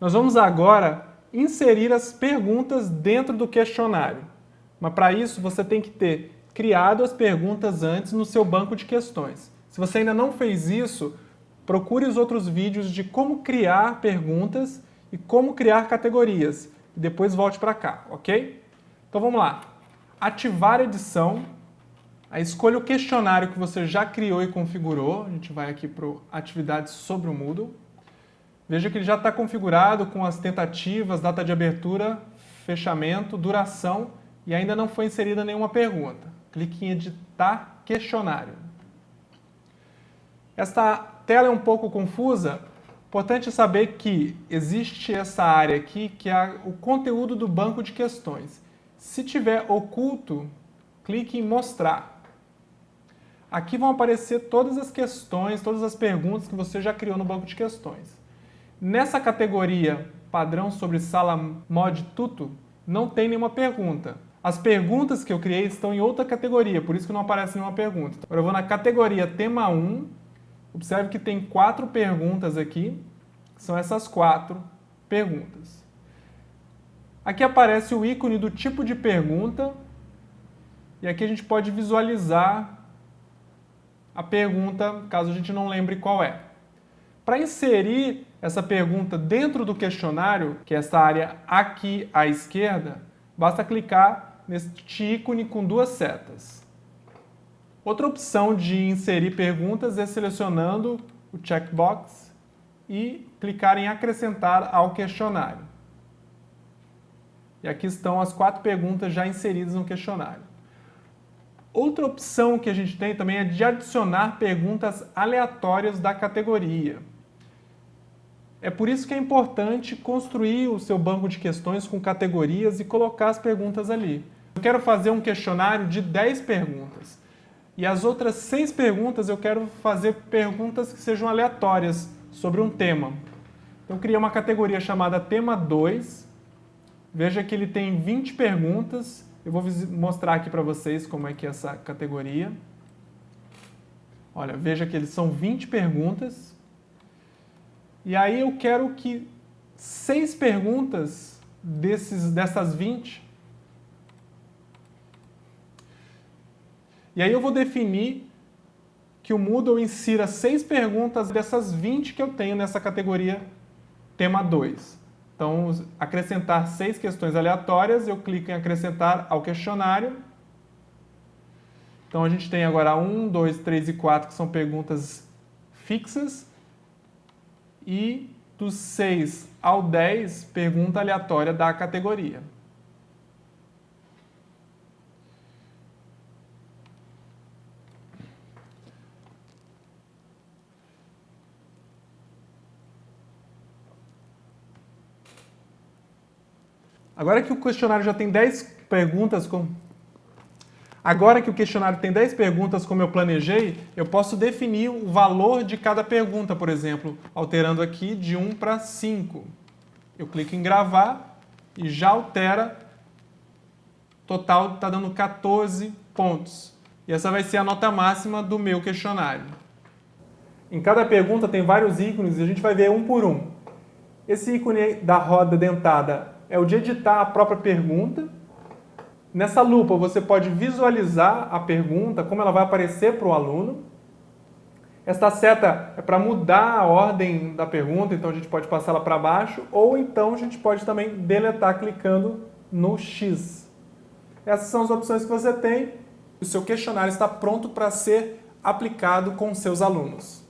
Nós vamos agora inserir as perguntas dentro do questionário. Mas para isso você tem que ter criado as perguntas antes no seu banco de questões. Se você ainda não fez isso, procure os outros vídeos de como criar perguntas e como criar categorias. E depois volte para cá, ok? Então vamos lá. Ativar edição. Aí escolha o questionário que você já criou e configurou. A gente vai aqui para atividades sobre o Moodle. Veja que ele já está configurado com as tentativas, data de abertura, fechamento, duração e ainda não foi inserida nenhuma pergunta. Clique em editar questionário. Esta tela é um pouco confusa, importante saber que existe essa área aqui que é o conteúdo do banco de questões. Se tiver oculto, clique em mostrar. Aqui vão aparecer todas as questões, todas as perguntas que você já criou no banco de questões. Nessa categoria padrão sobre sala mod tuto, não tem nenhuma pergunta. As perguntas que eu criei estão em outra categoria, por isso que não aparece nenhuma pergunta. Agora eu vou na categoria tema 1, observe que tem quatro perguntas aqui, são essas quatro perguntas. Aqui aparece o ícone do tipo de pergunta, e aqui a gente pode visualizar a pergunta, caso a gente não lembre qual é. Para inserir essa pergunta dentro do questionário, que é essa área aqui à esquerda, basta clicar neste ícone com duas setas. Outra opção de inserir perguntas é selecionando o checkbox e clicar em acrescentar ao questionário. E aqui estão as quatro perguntas já inseridas no questionário. Outra opção que a gente tem também é de adicionar perguntas aleatórias da categoria. É por isso que é importante construir o seu banco de questões com categorias e colocar as perguntas ali. Eu quero fazer um questionário de 10 perguntas. E as outras 6 perguntas eu quero fazer perguntas que sejam aleatórias sobre um tema. Então eu criei uma categoria chamada tema 2. Veja que ele tem 20 perguntas. Eu vou mostrar aqui para vocês como é que é essa categoria. Olha, veja que eles são 20 perguntas. E aí eu quero que seis perguntas desses, dessas 20. E aí eu vou definir que o Moodle insira seis perguntas dessas 20 que eu tenho nessa categoria tema 2. Então, acrescentar seis questões aleatórias, eu clico em acrescentar ao questionário. Então, a gente tem agora 1, 2, 3 e 4, que são perguntas fixas e dos 6 ao 10, pergunta aleatória da categoria. Agora que o questionário já tem 10 perguntas com Agora que o questionário tem 10 perguntas como eu planejei, eu posso definir o valor de cada pergunta, por exemplo, alterando aqui de 1 para 5. Eu clico em gravar e já altera, total está dando 14 pontos. E essa vai ser a nota máxima do meu questionário. Em cada pergunta tem vários ícones e a gente vai ver um por um. Esse ícone da roda dentada é o de editar a própria pergunta, Nessa lupa você pode visualizar a pergunta, como ela vai aparecer para o aluno. Esta seta é para mudar a ordem da pergunta, então a gente pode passar ela para baixo, ou então a gente pode também deletar clicando no X. Essas são as opções que você tem. O seu questionário está pronto para ser aplicado com seus alunos.